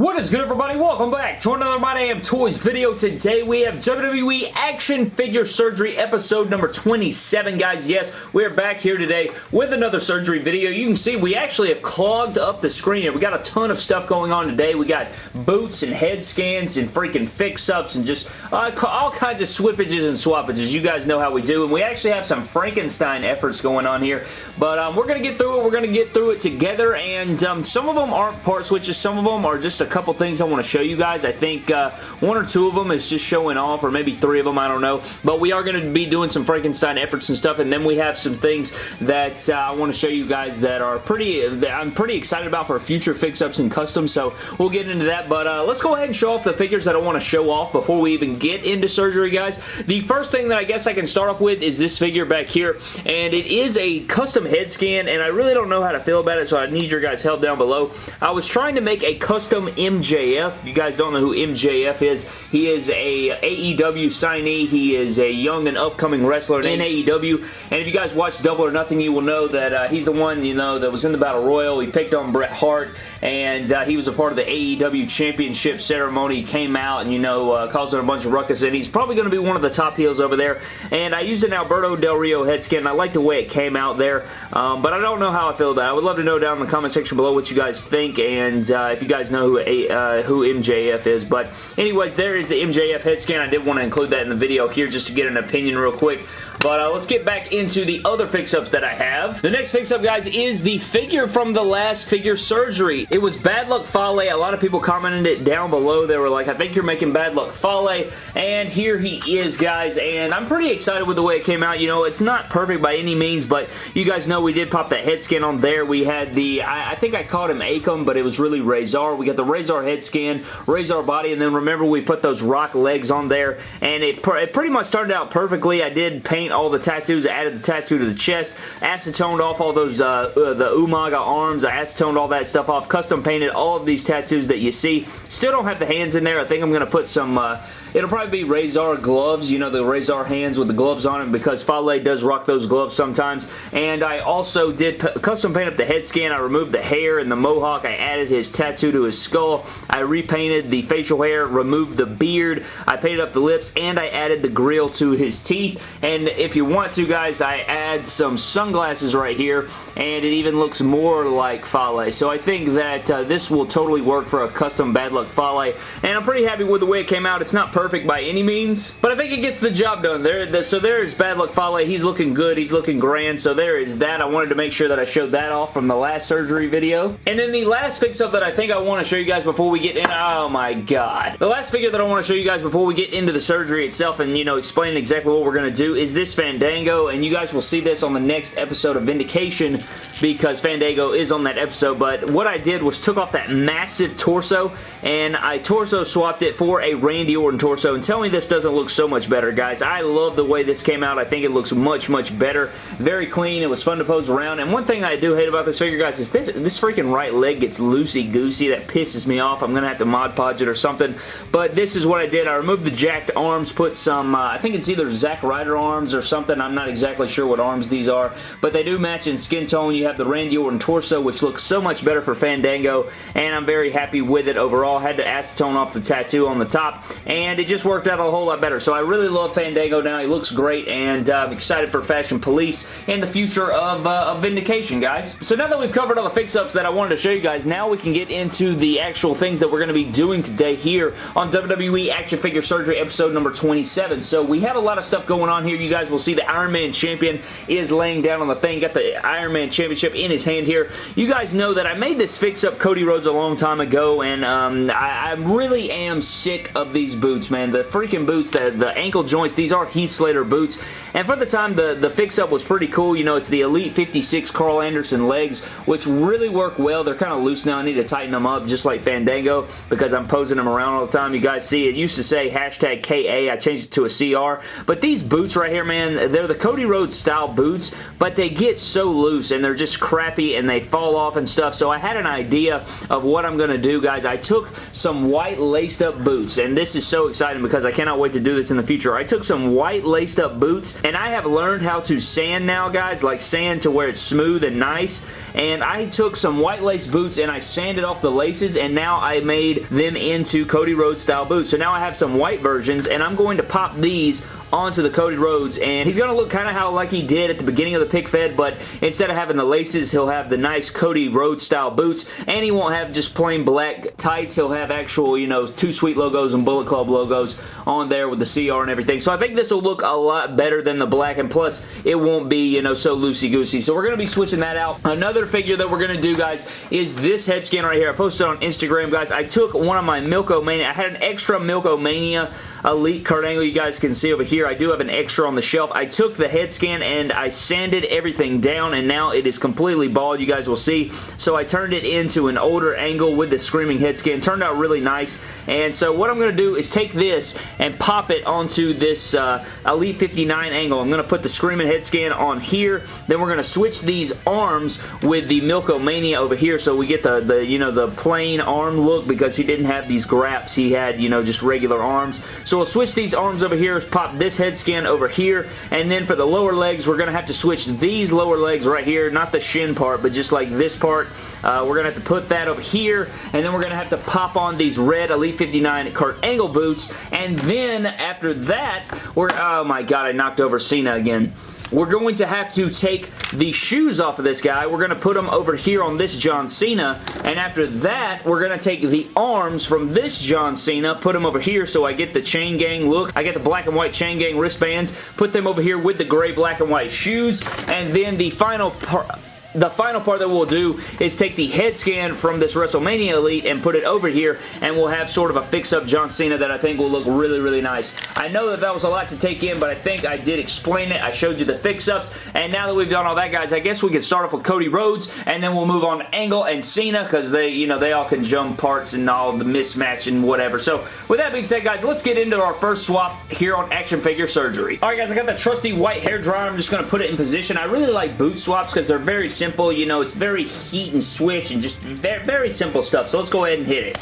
What is good everybody? Welcome back to another My Damn Toys video. Today we have WWE Action Figure Surgery episode number 27 guys. Yes, we're back here today with another surgery video. You can see we actually have clogged up the screen here. We got a ton of stuff going on today. We got boots and head scans and freaking fix-ups and just uh, all kinds of swippages and swappages. You guys know how we do. And we actually have some Frankenstein efforts going on here. But um, we're going to get through it. We're going to get through it together. And um, some of them aren't part switches. Some of them are just a couple things I want to show you guys. I think uh, one or two of them is just showing off, or maybe three of them, I don't know. But we are going to be doing some Frankenstein efforts and stuff, and then we have some things that uh, I want to show you guys that are pretty, that I'm pretty excited about for future fix-ups and customs, so we'll get into that. But uh, let's go ahead and show off the figures that I want to show off before we even get into surgery, guys. The first thing that I guess I can start off with is this figure back here, and it is a custom head scan, and I really don't know how to feel about it, so I need your guys' help down below. I was trying to make a custom MJF. If you guys don't know who MJF is, he is a AEW signee. He is a young and upcoming wrestler in AEW. And if you guys watch Double or Nothing, you will know that uh, he's the one, you know, that was in the Battle Royal. He picked on Bret Hart, and uh, he was a part of the AEW Championship ceremony. He came out and, you know, uh, caused a bunch of ruckus, and he's probably going to be one of the top heels over there. And I used an Alberto Del Rio head scan. I like the way it came out there, um, but I don't know how I feel about it. I would love to know down in the comment section below what you guys think, and uh, if you guys know who uh, who MJF is. But anyways, there is the MJF head scan. I did want to include that in the video here just to get an opinion real quick. But uh, let's get back into the other fix-ups that I have. The next fix-up, guys, is the figure from the last figure surgery. It was Bad Luck Fale. A lot of people commented it down below. They were like, I think you're making Bad Luck Fale. And here he is, guys. And I'm pretty excited with the way it came out. You know, it's not perfect by any means, but you guys know we did pop that head scan on there. We had the, I, I think I called him Akam, but it was really Rezar. We got the Rezar head scan, Rezar body, and then remember we put those rock legs on there. And it, it pretty much turned out perfectly. I did paint all the tattoos. I added the tattoo to the chest. Acetoned off all those, uh, uh, the Umaga arms. I acetoned all that stuff off. Custom painted all of these tattoos that you see. Still don't have the hands in there. I think I'm going to put some, uh, it'll probably be Rezar gloves. You know, the Rezar hands with the gloves on it because Fale does rock those gloves sometimes. And I also did custom paint up the head scan. I removed the hair and the mohawk. I added his tattoo to his skull. I repainted the facial hair, removed the beard. I painted up the lips, and I added the grill to his teeth. And if you want to, guys, I add some sunglasses right here, and it even looks more like Fale. So I think that uh, this will totally work for a custom Bad Luck Fale, and I'm pretty happy with the way it came out. It's not perfect by any means, but I think it gets the job done. There, the, so there's Bad Luck Fale. He's looking good. He's looking grand, so there is that. I wanted to make sure that I showed that off from the last surgery video. And then the last fix-up that I think I want to show you guys before we get in, oh my god. The last figure that I want to show you guys before we get into the surgery itself and, you know, explain exactly what we're going to do is this Fandango, and you guys will see this on the next episode of Vindication because Fandango is on that episode, but what I did was took off that massive torso and I torso swapped it for a Randy Orton torso, and tell me this doesn't look so much better, guys. I love the way this came out. I think it looks much, much better. Very clean. It was fun to pose around, and one thing I do hate about this figure, guys, is this, this freaking right leg gets loosey-goosey. That pisses me off. I'm going to have to Mod Podge it or something, but this is what I did. I removed the jacked arms, put some, uh, I think it's either Zack Ryder arms or something. I'm not exactly sure what arms these are, but they do match in skin tone. You have the Randy Orton torso, which looks so much better for Fandango, and I'm very happy with it overall. Had to acetone off the tattoo on the top, and it just worked out a whole lot better. So I really love Fandango now. He looks great, and uh, I'm excited for Fashion Police and the future of, uh, of Vindication, guys. So now that we've covered all the fix-ups that I wanted to show you guys, now we can get into the actual things that we're going to be doing today here on WWE Action Figure Surgery episode number 27. So we have a lot of stuff going on here. You guys will see the Iron Man Champion is laying down on the thing. Got the Iron Man Championship in his hand here. You guys know that I made this fix-up Cody Rhodes a long time ago, and um, I, I, really am sick of these boots, man. The freaking boots, the, the ankle joints, these are Heath Slater boots, and for the time, the, the fix-up was pretty cool. You know, it's the Elite 56 Karl Anderson legs, which really work well. They're kind of loose now. I need to tighten them up, just like Fandango, because I'm posing them around all the time. You guys see, it used to say hashtag KA. I changed it to a CR, but these boots right here, man, they're the Cody Rhodes style boots, but they get so loose, and they're just crappy, and they fall off and stuff, so I had an idea of what I'm going to do, guys. I took some white laced up boots, and this is so exciting because I cannot wait to do this in the future. I took some white laced up boots and I have learned how to sand now, guys, like sand to where it's smooth and nice. And I took some white lace boots and I sanded off the laces and now I made them into Cody Rhodes style boots. So now I have some white versions and I'm going to pop these onto the Cody Rhodes and he's going to look kind of how like he did at the beginning of the pick fed but instead of having the laces he'll have the nice Cody Rhodes style boots and he won't have just plain black tights. He'll have actual you know Too Sweet logos and Bullet Club logos on there with the CR and everything. So I think this will look a lot better than the black and plus it won't be you know so loosey goosey so we're going to be switching that out. Another figure that we're going to do guys is this head scan right here. I posted on Instagram guys. I took one of my Milk-O-Mania I had an extra Milk-O-Mania Elite Kurt Angle you guys can see over here. I do have an extra on the shelf. I took the head scan and I sanded everything down and now it is completely bald. You guys will see. So I turned it into an older angle with the Screaming head scan. Turned out really nice. And so what I'm going to do is take this and pop it onto this uh, Elite 59 angle. I'm going to put the Screaming head scan on here. Then we're going to switch these arms with the Milk-O-Mania over here so we get the, the, you know, the plain arm look because he didn't have these graps. He had, you know, just regular arms. So we'll switch these arms over here, pop this head scan over here, and then for the lower legs, we're going to have to switch these lower legs right here, not the shin part, but just like this part. Uh, we're going to have to put that over here, and then we're going to have to pop on these red Elite 59 Kurt Angle boots, and then after that, we're, oh my god, I knocked over Cena again we're going to have to take the shoes off of this guy. We're going to put them over here on this John Cena. And after that, we're going to take the arms from this John Cena, put them over here so I get the chain gang look. I get the black and white chain gang wristbands, put them over here with the gray, black, and white shoes. And then the final part the final part that we'll do is take the head scan from this WrestleMania Elite and put it over here and we'll have sort of a fix-up John Cena that I think will look really, really nice. I know that that was a lot to take in, but I think I did explain it. I showed you the fix-ups, and now that we've done all that, guys, I guess we can start off with Cody Rhodes, and then we'll move on to Angle and Cena because they, you know, they all can jump parts and all the mismatch and whatever. So, with that being said, guys, let's get into our first swap here on Action Figure Surgery. Alright, guys, I got the trusty white hair dryer. I'm just going to put it in position. I really like boot swaps because they're very simple. You know, it's very heat and switch and just very, very simple stuff. So let's go ahead and hit it.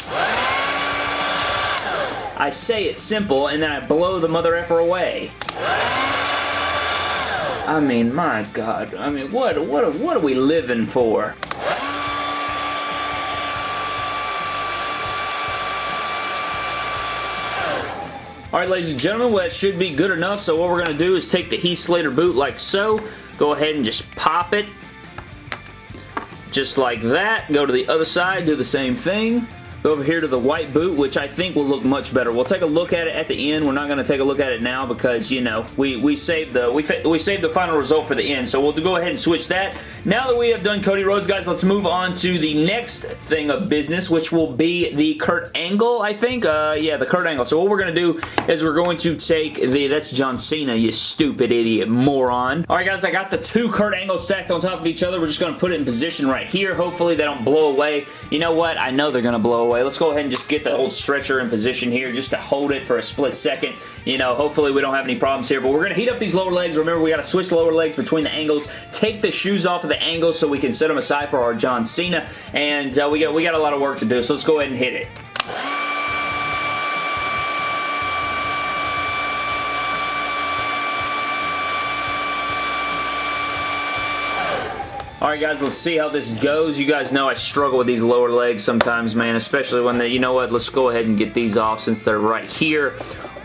I say it's simple and then I blow the mother effer away. I mean, my God. I mean, what, what, what are we living for? Alright, ladies and gentlemen, well, that should be good enough. So what we're going to do is take the Heath Slater boot like so. Go ahead and just pop it just like that. Go to the other side, do the same thing. Over here to the white boot, which I think will look much better. We'll take a look at it at the end. We're not going to take a look at it now because, you know, we, we saved the we, we saved the final result for the end. So we'll go ahead and switch that. Now that we have done Cody Rhodes, guys, let's move on to the next thing of business, which will be the Kurt Angle, I think. Uh, yeah, the Kurt Angle. So what we're going to do is we're going to take the... That's John Cena, you stupid idiot moron. All right, guys, I got the two Kurt Angles stacked on top of each other. We're just going to put it in position right here. Hopefully they don't blow away. You know what? I know they're going to blow away. Let's go ahead and just get the old stretcher in position here just to hold it for a split second. You know, hopefully we don't have any problems here, but we're going to heat up these lower legs. Remember, we got to switch lower legs between the angles, take the shoes off of the angles so we can set them aside for our John Cena, and uh, we, got, we got a lot of work to do, so let's go ahead and hit it. Alright guys, let's see how this goes. You guys know I struggle with these lower legs sometimes, man, especially when they, you know what, let's go ahead and get these off since they're right here.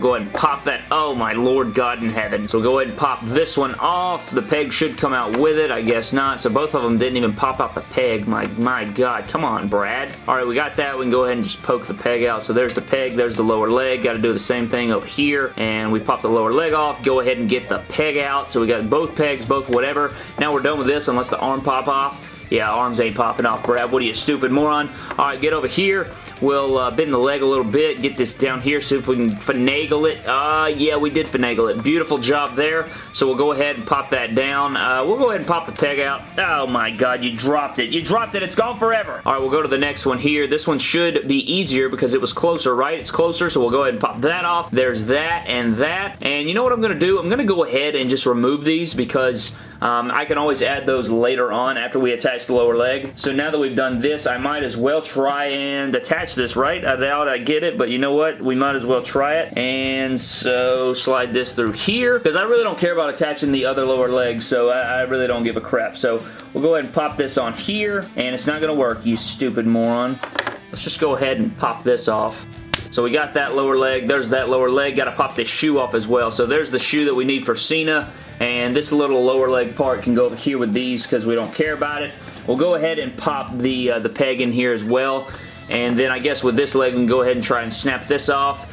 Go ahead and pop that. Oh my Lord God in heaven. So go ahead and pop this one off. The peg should come out with it. I guess not. So both of them didn't even pop out the peg. My, my God. Come on, Brad. Alright, we got that. We can go ahead and just poke the peg out. So there's the peg. There's the lower leg. Got to do the same thing over here. And we pop the lower leg off. Go ahead and get the peg out. So we got both pegs, both whatever. Now we're done with this unless the arm pop off. Yeah, arms ain't popping off, Brad. What are you, stupid moron? All right, get over here. We'll uh, bend the leg a little bit, get this down here, see if we can finagle it. Uh, yeah, we did finagle it. Beautiful job there. So we'll go ahead and pop that down. Uh, we'll go ahead and pop the peg out. Oh my god, you dropped it. You dropped it. It's gone forever. All right, we'll go to the next one here. This one should be easier because it was closer, right? It's closer, so we'll go ahead and pop that off. There's that and that. And you know what I'm going to do? I'm going to go ahead and just remove these because um, I can always add those later on after we attach the lower leg. So now that we've done this, I might as well try and attach this, right? I doubt I get it, but you know what? We might as well try it. And so slide this through here because I really don't care about attaching the other lower leg, so I, I really don't give a crap. So we'll go ahead and pop this on here, and it's not going to work, you stupid moron. Let's just go ahead and pop this off. So we got that lower leg. There's that lower leg. Got to pop this shoe off as well. So there's the shoe that we need for Cena. And this little lower leg part can go over here with these because we don't care about it. We'll go ahead and pop the, uh, the peg in here as well. And then I guess with this leg, we can go ahead and try and snap this off.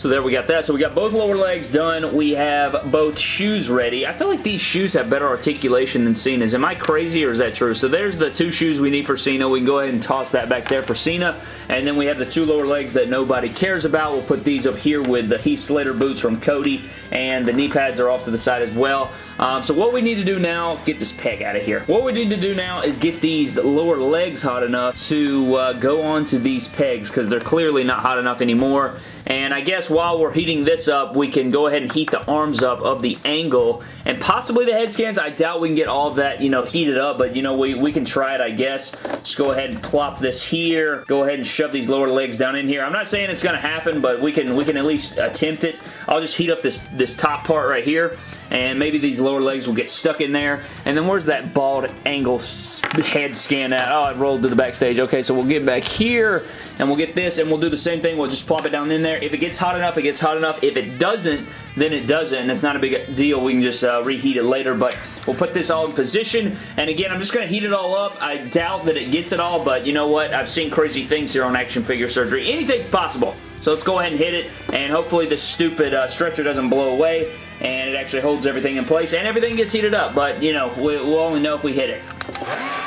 So there we got that. So we got both lower legs done. We have both shoes ready. I feel like these shoes have better articulation than Cena's. Am I crazy or is that true? So there's the two shoes we need for Cena. We can go ahead and toss that back there for Cena. And then we have the two lower legs that nobody cares about. We'll put these up here with the Heath Slater boots from Cody. And the knee pads are off to the side as well. Um, so what we need to do now, get this peg out of here. What we need to do now is get these lower legs hot enough to uh, go onto these pegs because they're clearly not hot enough anymore. And I guess while we're heating this up, we can go ahead and heat the arms up of the angle and possibly the head scans. I doubt we can get all that, you know, heated up, but, you know, we, we can try it, I guess. Just go ahead and plop this here. Go ahead and shove these lower legs down in here. I'm not saying it's going to happen, but we can we can at least attempt it. I'll just heat up this, this top part right here, and maybe these lower legs will get stuck in there. And then where's that bald angle head scan at? Oh, it rolled to the backstage. Okay, so we'll get back here, and we'll get this, and we'll do the same thing. We'll just plop it down in there. If it gets hot enough, it gets hot enough. If it doesn't, then it doesn't, and it's not a big deal. We can just uh, reheat it later, but we'll put this all in position, and again, I'm just going to heat it all up. I doubt that it gets it all, but you know what? I've seen crazy things here on Action Figure Surgery. Anything's possible. So let's go ahead and hit it, and hopefully this stupid uh, stretcher doesn't blow away, and it actually holds everything in place, and everything gets heated up, but, you know, we'll only know if we hit it.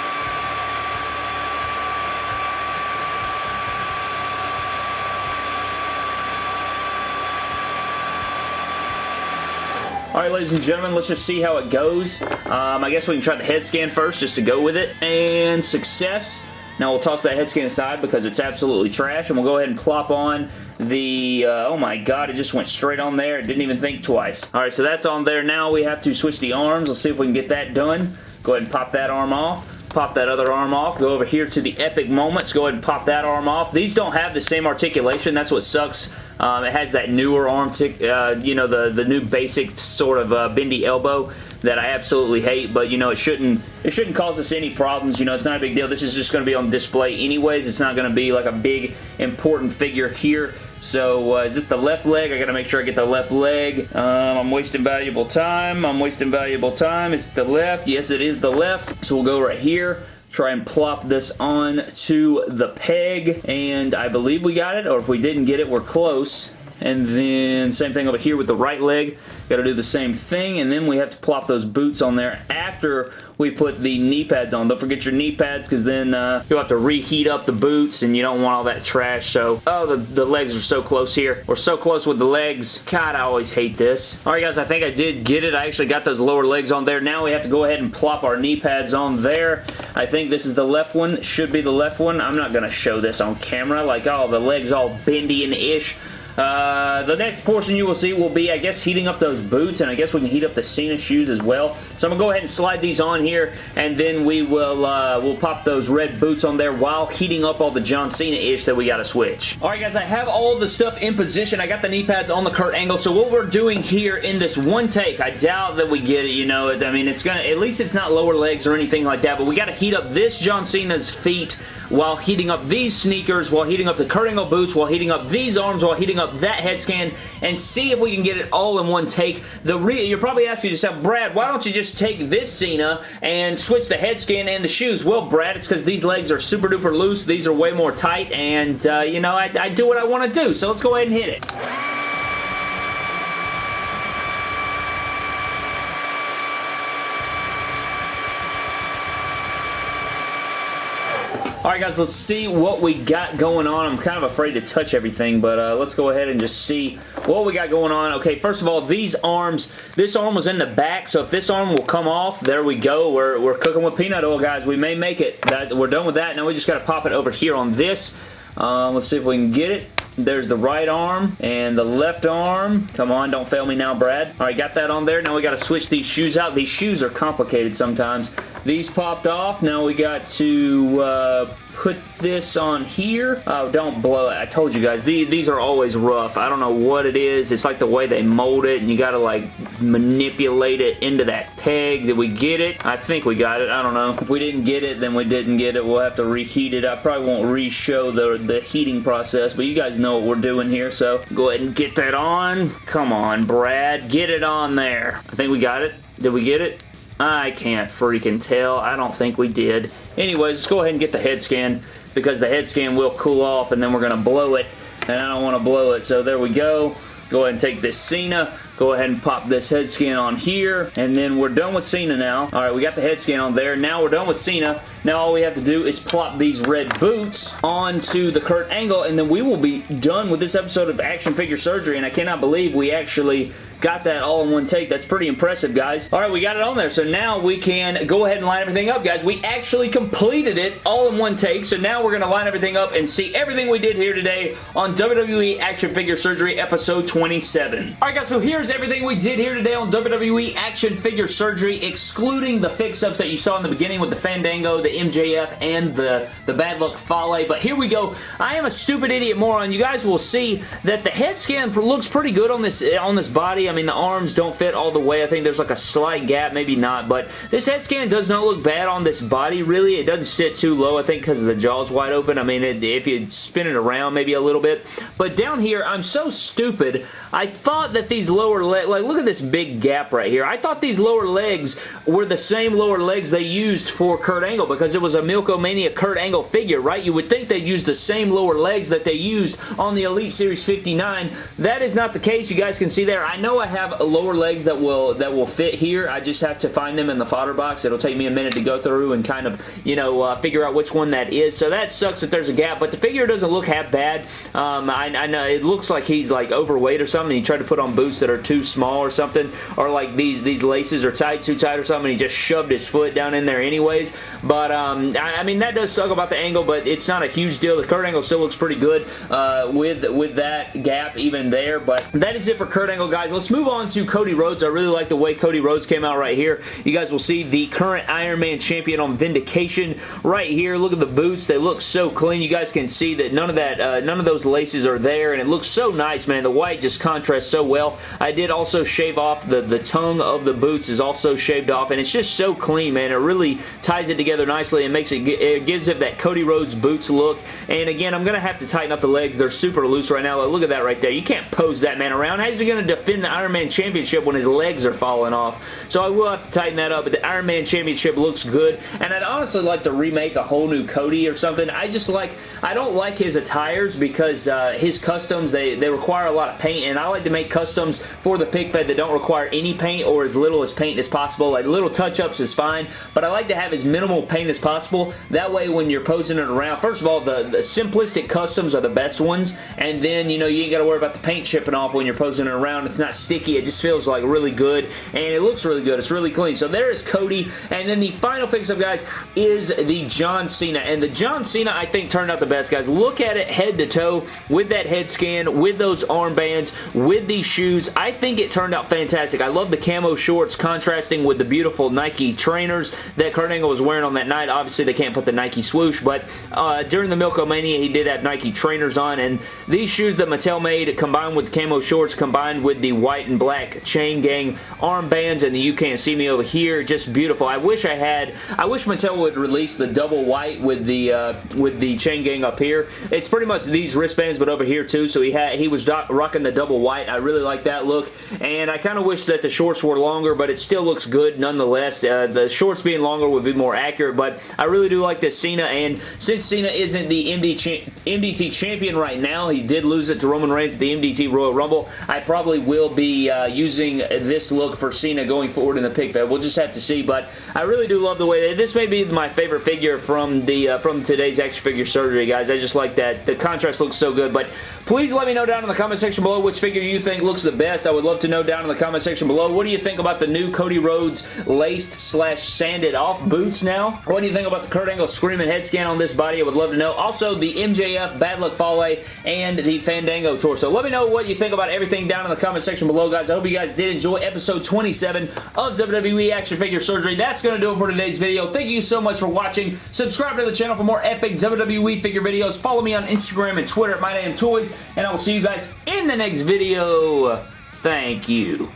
Alright, ladies and gentlemen, let's just see how it goes. Um, I guess we can try the head scan first just to go with it. And success. Now we'll toss that head scan aside because it's absolutely trash, and we'll go ahead and plop on the, uh, oh my god, it just went straight on there. It didn't even think twice. Alright, so that's on there. Now we have to switch the arms. Let's see if we can get that done. Go ahead and pop that arm off pop that other arm off. Go over here to the Epic Moments. Go ahead and pop that arm off. These don't have the same articulation. That's what sucks um, it has that newer arm, uh, you know, the, the new basic sort of uh, bendy elbow that I absolutely hate, but you know, it shouldn't it shouldn't cause us any problems. You know, it's not a big deal. This is just going to be on display anyways. It's not going to be like a big important figure here. So, uh, is this the left leg? I got to make sure I get the left leg. Um, I'm wasting valuable time. I'm wasting valuable time. It's the left. Yes, it is the left. So, we'll go right here try and plop this on to the peg and I believe we got it or if we didn't get it we're close. And then same thing over here with the right leg. Got to do the same thing and then we have to plop those boots on there after we put the knee pads on. Don't forget your knee pads because then uh, you'll have to reheat up the boots and you don't want all that trash. So, oh, the, the legs are so close here. We're so close with the legs. God, I always hate this. All right, guys, I think I did get it. I actually got those lower legs on there. Now we have to go ahead and plop our knee pads on there. I think this is the left one. Should be the left one. I'm not going to show this on camera. Like, oh, the legs all bendy and ish. Uh, the next portion you will see will be, I guess, heating up those boots, and I guess we can heat up the Cena shoes as well. So I'm going to go ahead and slide these on here, and then we will uh, we'll pop those red boots on there while heating up all the John Cena-ish that we got to switch. Alright guys, I have all the stuff in position. I got the knee pads on the Kurt Angle, so what we're doing here in this one take, I doubt that we get it, you know, I mean, it's gonna, at least it's not lower legs or anything like that, but we got to heat up this John Cena's feet while heating up these sneakers, while heating up the Kurt Angle boots, while heating up these arms, while heating up that head scan, and see if we can get it all in one take. The You're probably asking yourself, Brad, why don't you just take this Cena and switch the head scan and the shoes? Well, Brad, it's because these legs are super duper loose. These are way more tight, and, uh, you know, I, I do what I want to do, so let's go ahead and hit it. Alright guys, let's see what we got going on. I'm kind of afraid to touch everything, but uh, let's go ahead and just see what we got going on. Okay, first of all, these arms, this arm was in the back, so if this arm will come off, there we go. We're, we're cooking with peanut oil, guys. We may make it. That, we're done with that. Now we just got to pop it over here on this. Uh, let's see if we can get it. There's the right arm and the left arm. Come on, don't fail me now, Brad. All right, got that on there. Now we got to switch these shoes out. These shoes are complicated sometimes. These popped off. Now we got to uh, put this on here. Oh, don't blow it. I told you guys, these, these are always rough. I don't know what it is. It's like the way they mold it, and you gotta like manipulate it into that peg. Did we get it? I think we got it. I don't know. If we didn't get it, then we didn't get it. We'll have to reheat it. I probably won't re-show the, the heating process, but you guys know what we're doing here, so go ahead and get that on. Come on, Brad. Get it on there. I think we got it. Did we get it? I can't freaking tell. I don't think we did. Anyways, let's go ahead and get the head scan because the head scan will cool off and then we're going to blow it and I don't want to blow it. So there we go. Go ahead and take this Cena. Go ahead and pop this head scan on here. And then we're done with Cena now. Alright, we got the head scan on there. Now we're done with Cena. Now all we have to do is plop these red boots onto the Kurt Angle. And then we will be done with this episode of Action Figure Surgery. And I cannot believe we actually got that all in one take. That's pretty impressive, guys. All right, we got it on there. So now we can go ahead and line everything up, guys. We actually completed it all in one take. So now we're going to line everything up and see everything we did here today on WWE Action Figure Surgery episode 27. All right, guys, so here's everything we did here today on WWE Action Figure Surgery, excluding the fix-ups that you saw in the beginning with the Fandango, the MJF, and the, the Bad Luck Fale. But here we go. I am a stupid idiot moron. You guys will see that the head scan looks pretty good on this on this body. I mean, the arms don't fit all the way. I think there's like a slight gap, maybe not, but this head scan does not look bad on this body, really. It doesn't sit too low, I think, because the jaw's wide open. I mean, it, if you spin it around maybe a little bit, but down here, I'm so stupid. I thought that these lower legs, like, look at this big gap right here. I thought these lower legs were the same lower legs they used for Kurt Angle because it was a Milk-O-Mania Kurt Angle figure, right? You would think they'd use the same lower legs that they used on the Elite Series 59. That is not the case. You guys can see there. I know I have lower legs that will that will fit here. I just have to find them in the fodder box. It'll take me a minute to go through and kind of, you know, uh, figure out which one that is. So that sucks that there's a gap, but the figure doesn't look half bad. Um, I, I, know it looks like he's like overweight or something. He tried to put on boots that are too small or something, or like these these laces are tight, too tight or something. he just shoved his foot down in there anyways. But um, I, I, mean that does suck about the angle, but it's not a huge deal. The Kurt Angle still looks pretty good uh, with with that gap even there. But that is it for Kurt Angle, guys. Let's move on to Cody Rhodes. I really like the way Cody Rhodes came out right here. You guys will see the current Iron Man champion on Vindication right here. Look at the boots. They look so clean. You guys can see that none of that, uh, none of those laces are there, and it looks so nice, man. The white just contrasts so well. I did also shave off the, the tongue of the boots is also shaved off, and it's just so clean, man. It really ties it together nicely and makes it, it gives it that Cody Rhodes boots look. And again, I'm going to have to tighten up the legs. They're super loose right now. Look at that right there. You can't pose that man around. How's he going to defend the Iron Man Championship when his legs are falling off? So I will have to tighten that up, but the Iron Man Championship looks good, and I'd honestly like to remake a whole new Cody or something. I just like, I don't like his attires because uh, his customs, they, they require a lot of paint, and I like to make customs for the pig fed that don't require any paint or as little as paint as possible. Like little touch-ups is fine, but I like to have as minimal paint as possible. That way when you're posing it around, first of all, the, the simplistic customs are the best ones, and then, you know, you ain't got to worry about the paint chipping off when you're posing it around. It's not sticky. It just feels like really good, and it looks really good. It's really clean. So there is Cody, and then the final fix-up, guys, is the John Cena, and the John Cena, I think, turned out the best, guys. Look at it head to toe with that head scan, with those armbands, with these shoes. I think it turned out fantastic. I love the camo shorts contrasting with the beautiful Nike trainers that Kurt Angle was wearing on that night. Obviously, they can't put the Nike swoosh, but uh, during the Milk-O-Mania, he did have Nike trainers on, and these shoes that Mattel made, combined with camo shorts, combined with the white and black chain gang armbands, and you can't see me over here, just beautiful. I wish I had, I wish Mattel would release the double white with the uh, with the chain gang up here. It's pretty much these wristbands, but over here too, so he had he was rocking the double white. I really like that look, and I kind of wish that the shorts were longer, but it still looks good nonetheless. Uh, the shorts being longer would be more accurate, but I really do like this Cena, and since Cena isn't the MD MDT champion right now, he did lose it to Roman Reigns at the MDT Royal Rumble, I probably will be uh, using this look for Cena going forward in the pick fed. We'll just have to see, but I really do love the way they, this may be my favorite figure from the uh, from today's action figure surgery, guys. I just like that. The contrast looks so good, but Please let me know down in the comment section below which figure you think looks the best. I would love to know down in the comment section below. What do you think about the new Cody Rhodes laced slash sanded off boots now? What do you think about the Kurt Angle screaming head scan on this body? I would love to know. Also, the MJF Bad Luck Fale and the Fandango torso. Let me know what you think about everything down in the comment section below, guys. I hope you guys did enjoy episode 27 of WWE Action Figure Surgery. That's going to do it for today's video. Thank you so much for watching. Subscribe to the channel for more epic WWE figure videos. Follow me on Instagram and Twitter at MyDamnToys, and I will see you guys in the next video. Thank you.